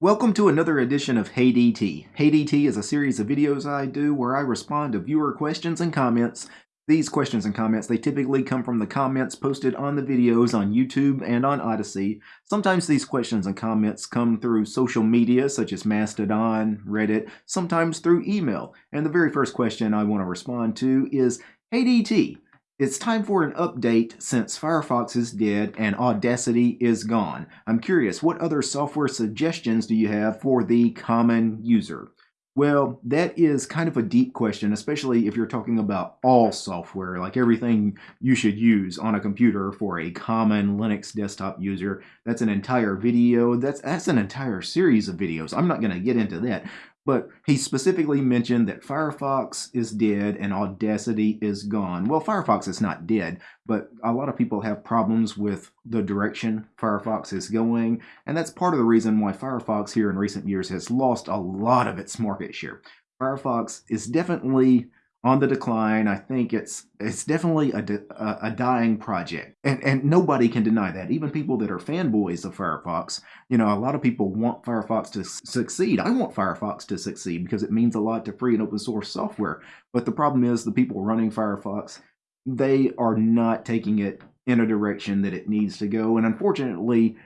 Welcome to another edition of Hey DT. Hey DT is a series of videos I do where I respond to viewer questions and comments. These questions and comments, they typically come from the comments posted on the videos on YouTube and on Odysee. Sometimes these questions and comments come through social media such as Mastodon, Reddit, sometimes through email. And the very first question I want to respond to is, Hey DT, it's time for an update since Firefox is dead and Audacity is gone. I'm curious, what other software suggestions do you have for the common user? Well, that is kind of a deep question, especially if you're talking about all software, like everything you should use on a computer for a common Linux desktop user. That's an entire video. That's that's an entire series of videos. I'm not going to get into that. But he specifically mentioned that Firefox is dead and Audacity is gone. Well, Firefox is not dead, but a lot of people have problems with the direction Firefox is going, and that's part of the reason why Firefox here in recent years has lost a lot of its market share. Firefox is definitely on the decline. I think it's it's definitely a, a, a, dying project, and and nobody can deny that. Even people that are fanboys of Firefox, you know, a lot of people want Firefox to succeed. I want Firefox to succeed because it means a lot to free and open source software. But the problem is the people running Firefox, they are not taking it in a direction that it needs to go, and unfortunately.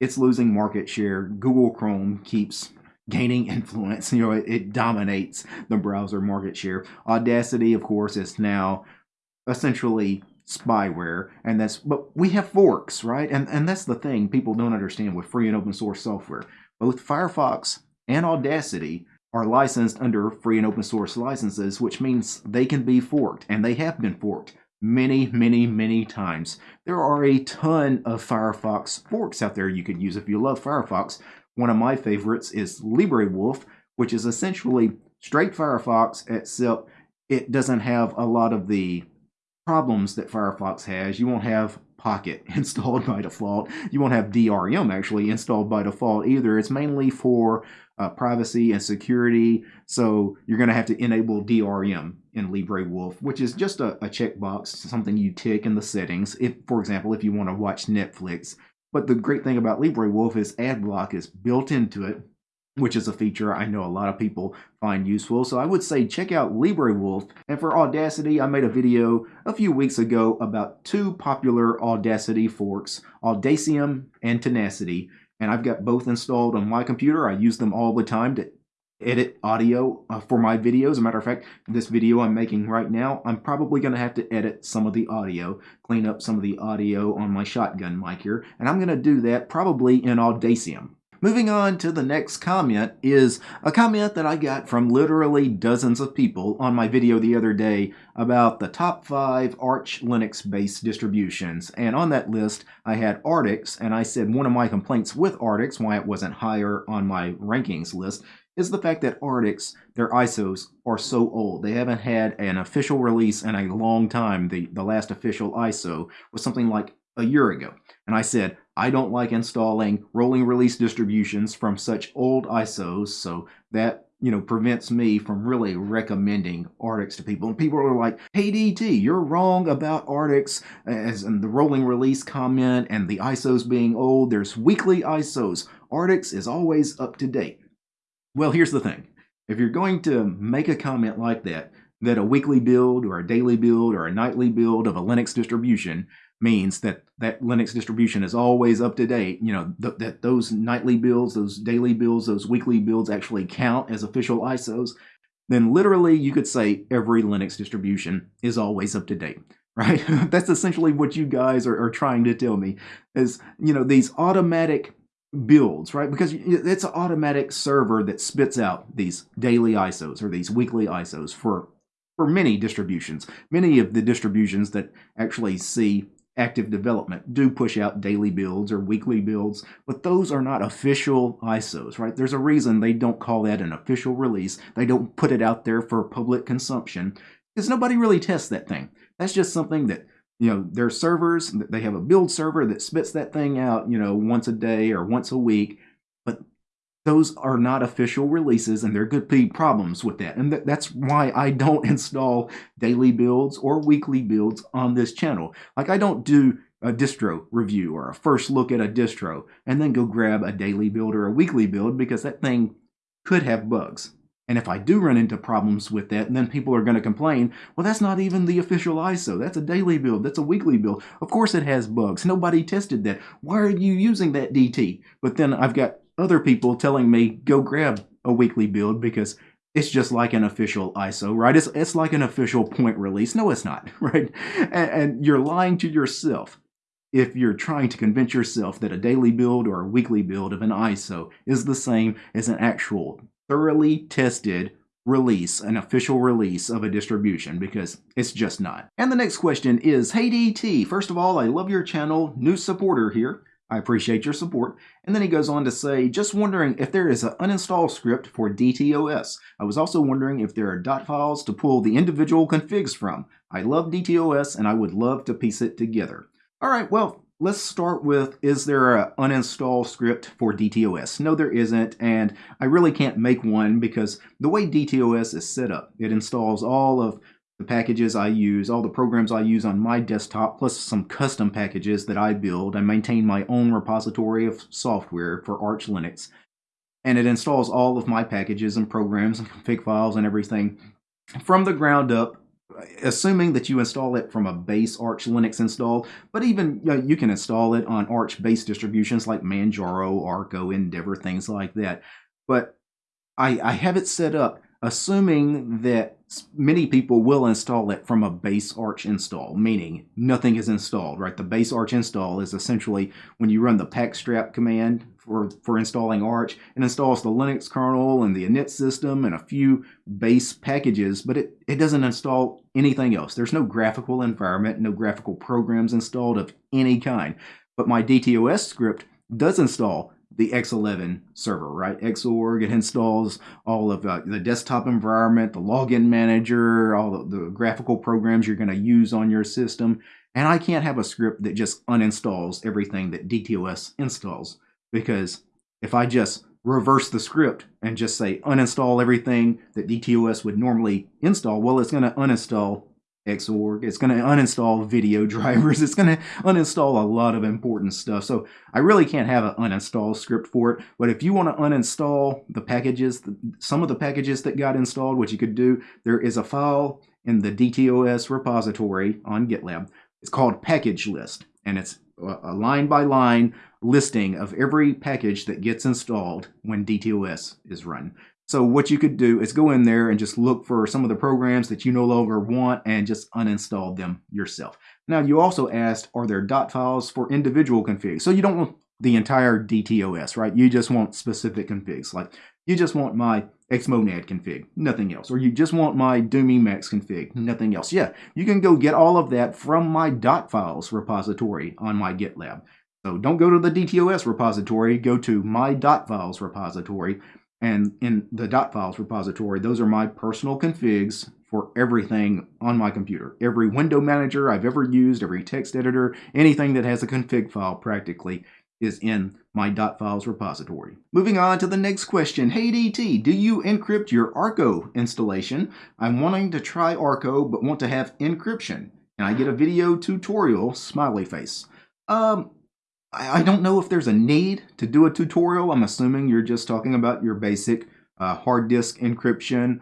It's losing market share. Google Chrome keeps gaining influence. You know, it, it, dominates the browser market share. Audacity, of course, is now essentially spyware, and that's but we have forks, right? And and that's the thing people don't understand with free and open source software. Both Firefox and Audacity are licensed under free and open source licenses, which means they can be forked, and they have been forked many, many, many times. There are a ton of Firefox forks out there you could use if you love Firefox. One of my favorites is LibreWolf, which is essentially straight Firefox, except it doesn't have a lot of the problems that Firefox has. You won't have Pocket installed by default. You won't have DRM actually installed by default either. It's mainly for uh, privacy and security. So you're going to have to enable DRM in LibreWolf, which is just a, a checkbox, something you tick in the settings. If, for example, if you want to watch Netflix, but the great thing about LibreWolf is AdBlock is built into it, which is a feature I know a lot of people find useful. So I would say check out LibreWolf. And for Audacity, I made a video a few weeks ago about two popular Audacity forks, Audacium and Tenacity. And I've got both installed on my computer. I use them all the time to edit audio uh, for my videos. As a matter of fact, this video I'm making right now, I'm probably going to have to edit some of the audio, clean up some of the audio on my shotgun mic here, and I'm going to do that probably in Audacium. Moving on to the next comment is a comment that I got from literally dozens of people on my video the other day about the top five Arch Linux based distributions. And on that list, I had Artix, and I said one of my complaints with Artix, why it wasn't higher on my rankings list, is the fact that Artix, their ISOs, are so old. They haven't had an official release in a long time. The, the last official ISO was something like a year ago. And I said, I don't like installing rolling release distributions from such old ISOs, so that you know prevents me from really recommending Artix to people. And people are like, "Hey DT, you're wrong about Artix as in the rolling release comment and the ISOs being old. There's weekly ISOs. Artix is always up to date." Well, here's the thing. If you're going to make a comment like that, that a weekly build or a daily build or a nightly build of a Linux distribution means that that Linux distribution is always up to date, you know, th that those nightly builds, those daily builds, those weekly builds actually count as official ISOs, then literally you could say every Linux distribution is always up to date, right? That's essentially what you guys are, are trying to tell me is, you know, these automatic builds, right? Because it's an automatic server that spits out these daily ISOs or these weekly ISOs for for many distributions. Many of the distributions that actually see active development do push out daily builds or weekly builds, but those are not official ISOs, right? There's a reason they don't call that an official release. They don't put it out there for public consumption because nobody really tests that thing. That's just something that you know their servers they have a build server that spits that thing out you know once a day or once a week but those are not official releases and there could be problems with that and th that's why i don't install daily builds or weekly builds on this channel like i don't do a distro review or a first look at a distro and then go grab a daily build or a weekly build because that thing could have bugs. And if I do run into problems with that, then people are going to complain, well, that's not even the official ISO. That's a daily build. That's a weekly build. Of course it has bugs. Nobody tested that. Why are you using that DT? But then I've got other people telling me, go grab a weekly build because it's just like an official ISO, right? It's, it's like an official point release. No, it's not, right? And, and you're lying to yourself if you're trying to convince yourself that a daily build or a weekly build of an ISO is the same as an actual thoroughly tested release, an official release of a distribution, because it's just not. And the next question is, Hey DT, first of all, I love your channel, new supporter here. I appreciate your support. And then he goes on to say, just wondering if there is an uninstall script for DTOS. I was also wondering if there are dot files to pull the individual configs from. I love DTOS and I would love to piece it together. All right, well, let's start with, is there an uninstall script for DTOS? No, there isn't, and I really can't make one because the way DTOS is set up, it installs all of the packages I use, all the programs I use on my desktop, plus some custom packages that I build. I maintain my own repository of software for Arch Linux, and it installs all of my packages and programs and config files and everything from the ground up assuming that you install it from a base Arch Linux install, but even you, know, you can install it on Arch-based distributions like Manjaro, Arco, Endeavor, things like that. But I, I have it set up assuming that many people will install it from a base Arch install, meaning nothing is installed, right? The base Arch install is essentially when you run the pacstrap command for, for installing Arch, it installs the Linux kernel and the init system and a few base packages, but it, it doesn't install anything else. There's no graphical environment, no graphical programs installed of any kind. But my DTOS script does install the X11 server, right? Xorg, it installs all of uh, the desktop environment, the login manager, all the, the graphical programs you're going to use on your system. And I can't have a script that just uninstalls everything that DTOS installs because if I just reverse the script and just say uninstall everything that DTOS would normally install, well, it's going to uninstall Xorg. It's going to uninstall video drivers. It's going to uninstall a lot of important stuff. So I really can't have an uninstall script for it. But if you want to uninstall the packages, some of the packages that got installed, what you could do, there is a file in the DTOS repository on GitLab. It's called package list. And it's a line by line listing of every package that gets installed when DTOS is run. So what you could do is go in there and just look for some of the programs that you no longer want and just uninstall them yourself. Now you also asked, are there dot files for individual configs? So you don't want the entire DTOS, right? You just want specific configs. Like you just want my Xmonad config, nothing else. Or you just want my Doom Emacs config, nothing else. Yeah, you can go get all of that from my dot files repository on my GitLab. So don't go to the DTOS repository, go to my dot files repository and in the dot files repository, those are my personal configs for everything on my computer. Every window manager I've ever used, every text editor, anything that has a config file practically is in my dot files repository. Moving on to the next question. Hey DT, do you encrypt your Arco installation? I'm wanting to try Arco but want to have encryption. Can I get a video tutorial? Smiley face. Um, I, don't know if there's a need to do a tutorial. I'm assuming you're just talking about your basic uh, hard disk encryption.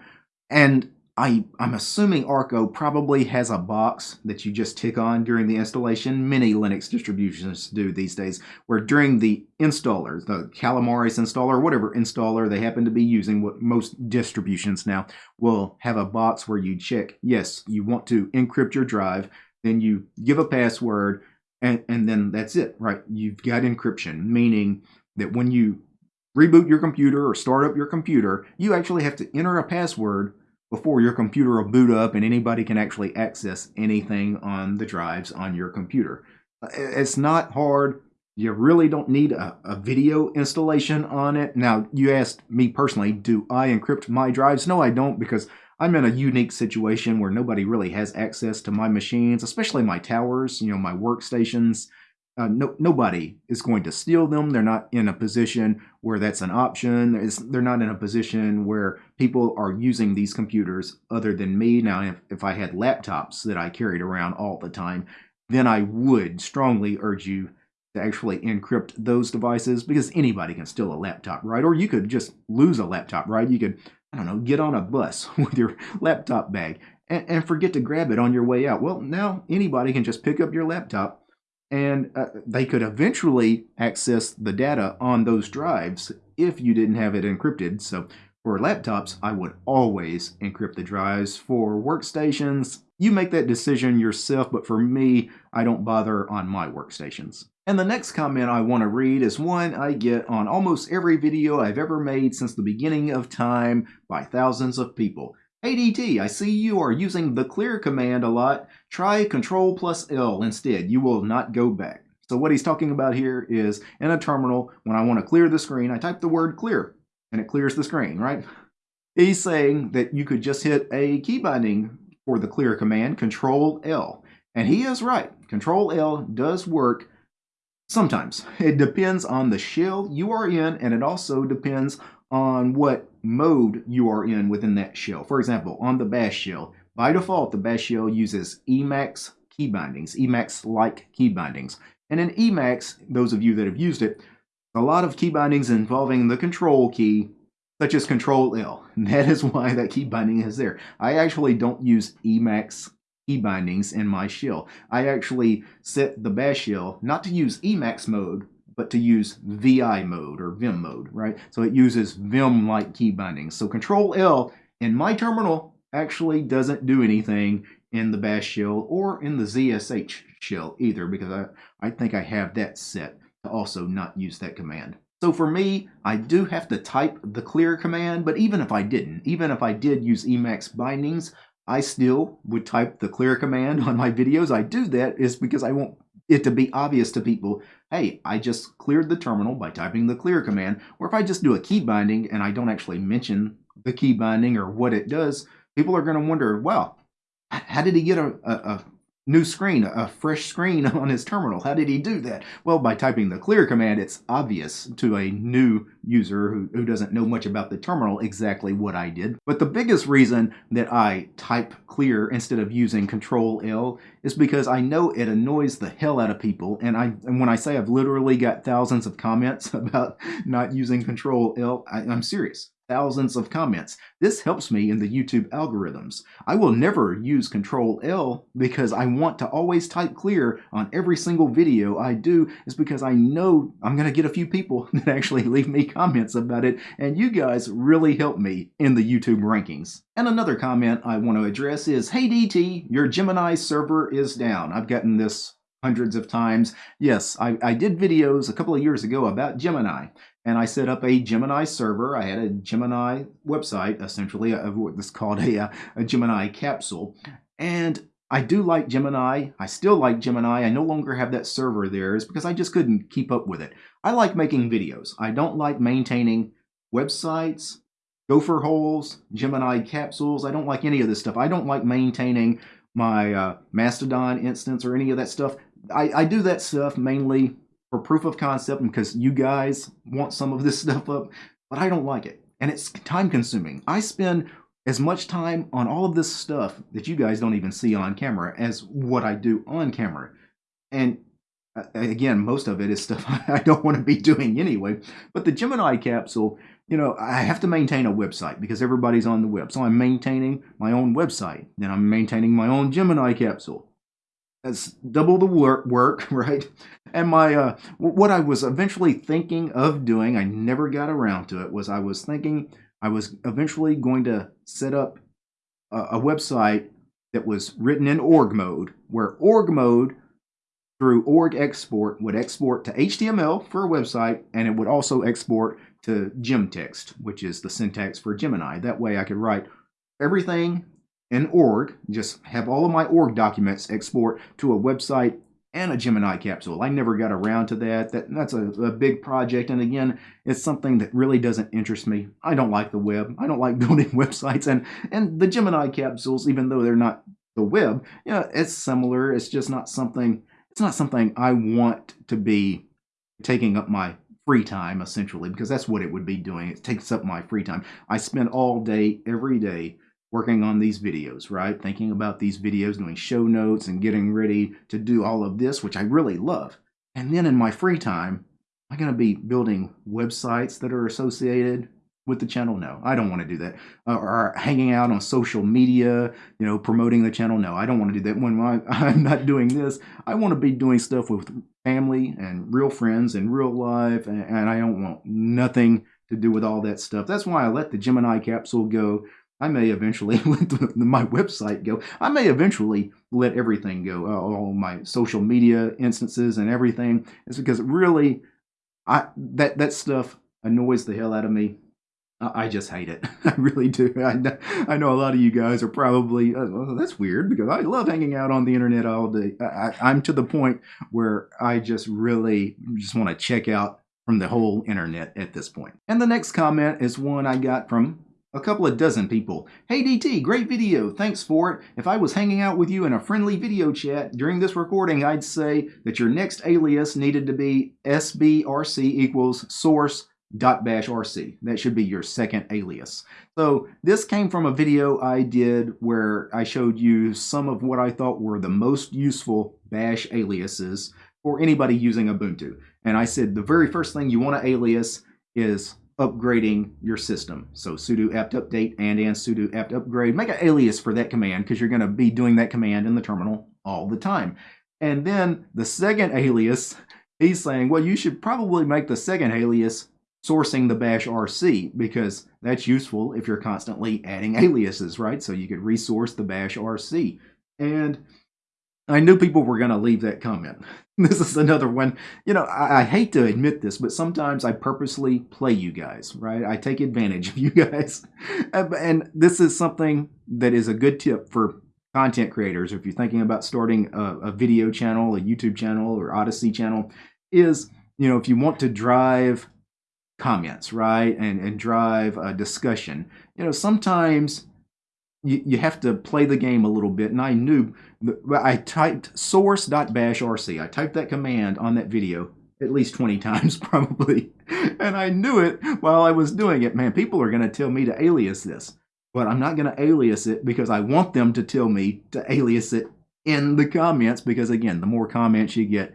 And I, I'm assuming Arco probably has a box that you just tick on during the installation. Many Linux distributions do these days, where during the installer, the Calamares installer, whatever installer they happen to be using, what most distributions now will have a box where you check, yes, you want to encrypt your drive, then you give a password, and, and then that's it, right? You've got encryption, meaning that when you reboot your computer or start up your computer, you actually have to enter a password before your computer will boot up and anybody can actually access anything on the drives on your computer. Uh, it's not hard. You really don't need a, a, video installation on it. Now, you asked me personally, do I encrypt my drives? No, I don't because I'm in a unique situation where nobody really has access to my machines, especially my towers, you know, my workstations. Uh, no, nobody is going to steal them. They're not in a position where that's an option. It's, they're not in a position where people are using these computers other than me. Now, if, if I had laptops that I carried around all the time, then I would strongly urge you to actually encrypt those devices because anybody can steal a laptop, right? Or you could just lose a laptop, right? You could, I don't know, get on a bus with your laptop bag and, and forget to grab it on your way out. Well, now anybody can just pick up your laptop and uh, they could eventually access the data on those drives if you didn't have it encrypted. So for laptops, I would always encrypt the drives. For workstations, you make that decision yourself, but for me, I don't bother on my workstations. And the next comment I want to read is one I get on almost every video I've ever made since the beginning of time by thousands of people. Hey DT, I see you are using the clear command a lot. Try Control plus L instead. You will not go back. So what he's talking about here is in a terminal, when I want to clear the screen, I type the word clear and it clears the screen, right? He's saying that you could just hit a key binding for the clear command, Control L. And he is right. Control L does work sometimes. It depends on the shell you are in, and it also depends on what mode you are in within that shell. For example, on the bash shell, by default, the bash shell uses Emacs key bindings, Emacs-like key bindings. And in Emacs, those of you that have used it, a lot of key bindings involving the control key, such as Control L. That is why that key binding is there. I actually don't use Emacs key bindings in my shell. I actually set the bash shell not to use Emacs mode, but to use VI mode or Vim mode, right? So it uses Vim-like key bindings. So Control L in my terminal actually doesn't do anything in the bash shell or in the ZSH shell either because I, I think I have that set to also not use that command. So for me, I do have to type the clear command, but even if I didn't, even if I did use Emacs bindings, I still would type the clear command on my videos. I do that is because I want it to be obvious to people, hey, I just cleared the terminal by typing the clear command, or if I just do a key binding and I don't actually mention the key binding or what it does, people are going to wonder, well, how did he get a, a, a new screen, a fresh screen on his terminal. How did he do that? Well, by typing the clear command, it's obvious to a new user who, who doesn't know much about the terminal exactly what I did. But the biggest reason that I type clear instead of using control L is because I know it annoys the hell out of people. And I and when I say I've literally got thousands of comments about not using control L, I, I'm serious thousands of comments. This helps me in the YouTube algorithms. I will never use Control L because I want to always type clear on every single video I do is because I know I'm going to get a few people that actually leave me comments about it and you guys really help me in the YouTube rankings. And another comment I want to address is, Hey DT, your Gemini server is down. I've gotten this hundreds of times. Yes, I, I did videos a couple of years ago about Gemini and I set up a Gemini server. I had a Gemini website, essentially, of what's called a, a Gemini capsule. And I do like Gemini. I still like Gemini. I no longer have that server there is because I just couldn't keep up with it. I like making videos. I don't like maintaining websites, gopher holes, Gemini capsules. I don't like any of this stuff. I don't like maintaining my uh, Mastodon instance or any of that stuff. I, I do that stuff mainly for proof of concept because you guys want some of this stuff up, but I don't like it. And it's time consuming. I spend as much time on all of this stuff that you guys don't even see on camera as what I do on camera. And uh, again, most of it is stuff I don't want to be doing anyway. But the Gemini capsule, you know, I have to maintain a website because everybody's on the web. So I'm maintaining my own website. Then I'm maintaining my own Gemini capsule. That's double the work, work right? And my uh, what I was eventually thinking of doing, I never got around to it, was I was thinking I was eventually going to set up a, a website that was written in org mode, where org mode through org export would export to HTML for a website, and it would also export to Gemtext, which is the syntax for Gemini. That way I could write everything in org, just have all of my org documents export to a website and a Gemini capsule. I never got around to that. that that's a, a, big project. And again, it's something that really doesn't interest me. I don't like the web. I don't like building websites. And, and the Gemini capsules, even though they're not the web, you know, it's similar. It's just not something, it's not something I want to be taking up my free time, essentially, because that's what it would be doing. It takes up my free time. I spend all day, every day, working on these videos, right? Thinking about these videos, doing show notes and getting ready to do all of this, which I really love. And then in my free time, am I going to be building websites that are associated with the channel? No, I don't want to do that. Uh, or hanging out on social media, you know, promoting the channel? No, I don't want to do that. When I, I'm not doing this, I want to be doing stuff with family and real friends in real life, and, and I don't want nothing to do with all that stuff. That's why I let the Gemini capsule go. I may eventually let my website go. I may eventually let everything go, uh, all my social media instances and everything. It's because really, I that that stuff annoys the hell out of me. I just hate it. I really do. I, I know a lot of you guys are probably, oh, that's weird because I love hanging out on the internet all day. I, I'm to the point where I just really just want to check out from the whole internet at this point. And the next comment is one I got from a couple of dozen people. Hey DT, great video, thanks for it. If I was hanging out with you in a friendly video chat during this recording, I'd say that your next alias needed to be sbrc equals source .bashrc. That should be your second alias. So this came from a video I did where I showed you some of what I thought were the most useful bash aliases for anybody using Ubuntu. And I said the very first thing you want to alias is upgrading your system. So sudo apt update and and sudo apt upgrade. Make an alias for that command because you're going to be doing that command in the terminal all the time. And then the second alias, he's saying, well, you should probably make the second alias sourcing the bash RC because that's useful if you're constantly adding aliases, right? So you could resource the bash RC. And I knew people were going to leave that comment. This is another one. You know, I, I, hate to admit this, but sometimes I purposely play you guys, right? I take advantage of you guys. And this is something that is a good tip for content creators. If you're thinking about starting a, a video channel, a YouTube channel, or Odysee channel, is, you know, if you want to drive comments, right? And, and drive a discussion. You know, sometimes you, you have to play the game a little bit. And I knew, I typed source.bashrc. I typed that command on that video at least 20 times probably. And I knew it while I was doing it. Man, people are going to tell me to alias this. But I'm not going to alias it because I want them to tell me to alias it in the comments because, again, the more comments you get,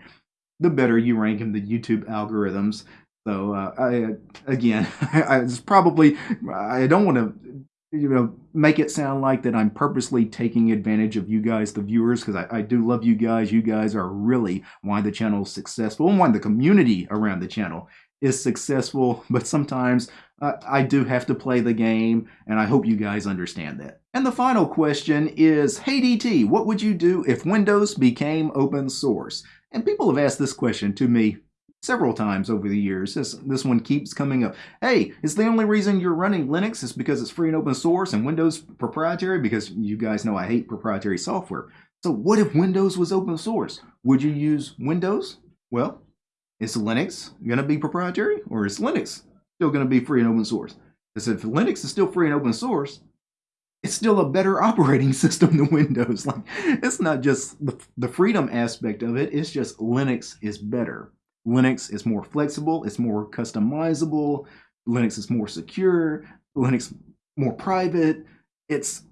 the better you rank in the YouTube algorithms. So uh, I again, I, I probably I don't want to you know make it sound like that I'm purposely taking advantage of you guys, the viewers, because I, I do love you guys. You guys are really why the channel is successful and why the community around the channel is successful. But sometimes uh, I do have to play the game, and I hope you guys understand that. And the final question is, Hey DT, what would you do if Windows became open source? And people have asked this question to me several times over the years. This, this one keeps coming up. Hey, is the only reason you're running Linux is because it's free and open source and Windows proprietary? Because you guys know I hate proprietary software. So what if Windows was open source? Would you use Windows? Well, is Linux going to be proprietary or is Linux still going to be free and open source? Because if Linux is still free and open source, it's still a better operating system than Windows. Like it's not just the, the freedom aspect of it, it's just Linux is better. Linux is more flexible, it's more customizable, Linux is more secure, Linux more private. It's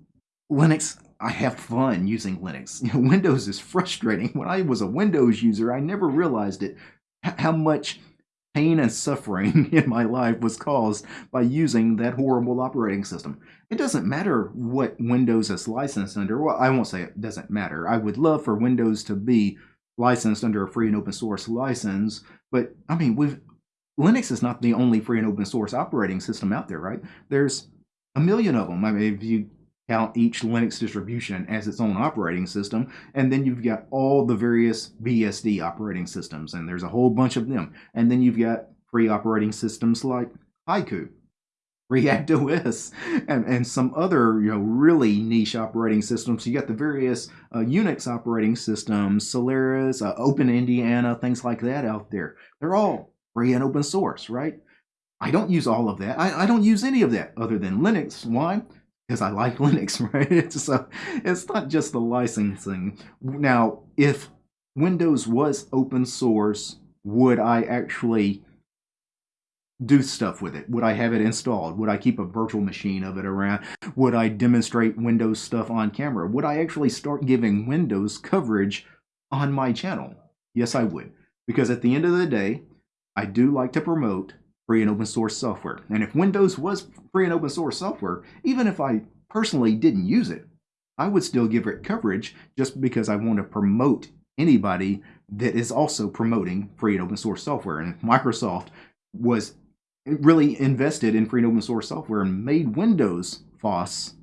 Linux, I have fun using Linux. You know, Windows is frustrating. When I was a Windows user, I never realized it how much pain and suffering in my life was caused by using that horrible operating system. It doesn't matter what Windows is licensed under. Well, I won't say it doesn't matter. I would love for Windows to be licensed under a free and open source license. But I mean, we've Linux is not the only free and open source operating system out there, right? There's a million of them. I mean, if you count each Linux distribution as its own operating system, and then you've got all the various BSD operating systems, and there's a whole bunch of them. And then you've got free operating systems like Haiku, React OS, and, and some other you know really niche operating systems. You got the various uh, Unix operating systems, Solaris, uh, Open Indiana, things like that out there. They're all free and open source, right? I don't use all of that. I, I don't use any of that other than Linux. Why? Because I like Linux, right? So it's not just the licensing. Now, if Windows was open source, would I actually do stuff with it? Would I have it installed? Would I keep a virtual machine of it around? Would I demonstrate Windows stuff on camera? Would I actually start giving Windows coverage on my channel? Yes, I would. Because at the end of the day, I do like to promote free and open source software. And if Windows was free and open source software, even if I personally didn't use it, I would still give it coverage just because I want to promote anybody that is also promoting free and open source software. And if Microsoft was really invested in free and open source software and made Windows FOSS,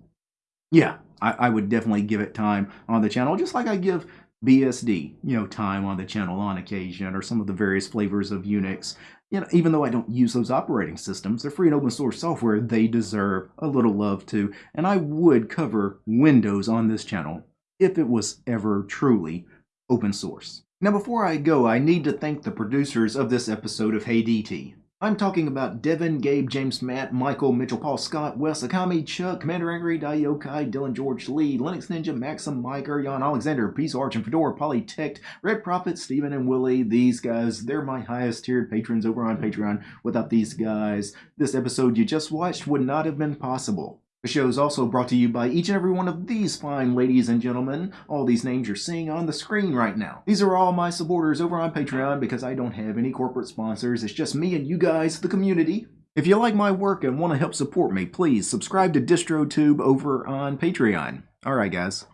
yeah, I, I would definitely give it time on the channel, just like I give BSD, you know, time on the channel on occasion, or some of the various flavors of Unix. You know, even though I don't use those operating systems, they're free and open source software, they deserve a little love too. And I would cover Windows on this channel if it was ever truly open source. Now before I go, I need to thank the producers of this episode of Hey DT. I'm talking about Devin, Gabe, James, Matt, Michael, Mitchell, Paul, Scott, Wes, Akami, Chuck, Commander Angry, Daiokai, Dylan, George, Lee, Linux Ninja, Maxim, Mike, Jan, Alexander, Peace Arch, and Fedora, Polytech, Red Prophet, Steven, and Willie. These guys, they're my highest tiered patrons over on Patreon. Without these guys, this episode you just watched would not have been possible. The show is also brought to you by each and every one of these fine ladies and gentlemen. All these names you're seeing on the screen right now. These are all my supporters over on Patreon because I don't have any corporate sponsors. It's just me and you guys, the community. If you like my work and want to help support me, please subscribe to DistroTube over on Patreon. Alright guys.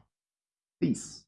Peace.